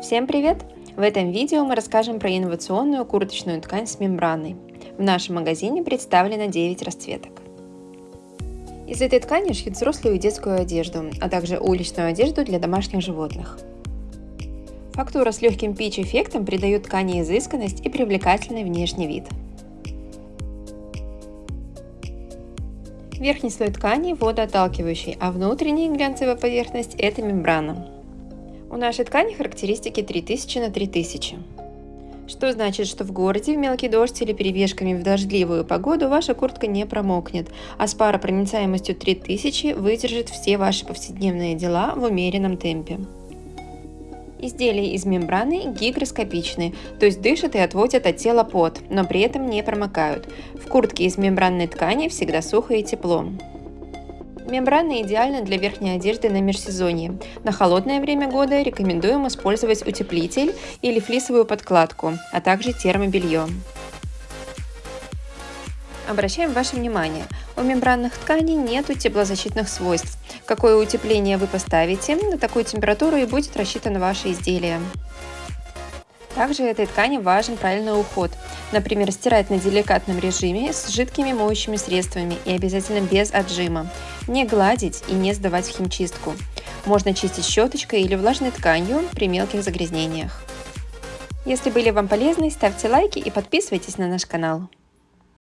Всем привет! В этом видео мы расскажем про инновационную курточную ткань с мембраной. В нашем магазине представлено 9 расцветок. Из этой ткани шьют взрослую и детскую одежду, а также уличную одежду для домашних животных. Фактура с легким пич-эффектом придает ткани изысканность и привлекательный внешний вид. Верхний слой ткани водоотталкивающий, а внутренняя глянцевая поверхность – это мембрана. У нашей ткани характеристики 3000 на 3000. Что значит, что в городе в мелкий дождь или перебежками в дождливую погоду ваша куртка не промокнет, а с паропроницаемостью 3000 выдержит все ваши повседневные дела в умеренном темпе. Изделия из мембраны гигроскопичны, то есть дышат и отводят от тела пот, но при этом не промокают. В куртке из мембранной ткани всегда сухо и тепло. Мембрана идеальна для верхней одежды на межсезонье. На холодное время года рекомендуем использовать утеплитель или флисовую подкладку, а также термобелье. Обращаем ваше внимание, у мембранных тканей нет теплозащитных свойств. Какое утепление вы поставите, на такую температуру и будет рассчитано ваше изделие. Также этой ткани важен правильный уход. Например, стирать на деликатном режиме с жидкими моющими средствами и обязательно без отжима. Не гладить и не сдавать в химчистку. Можно чистить щеточкой или влажной тканью при мелких загрязнениях. Если были вам полезны, ставьте лайки и подписывайтесь на наш канал.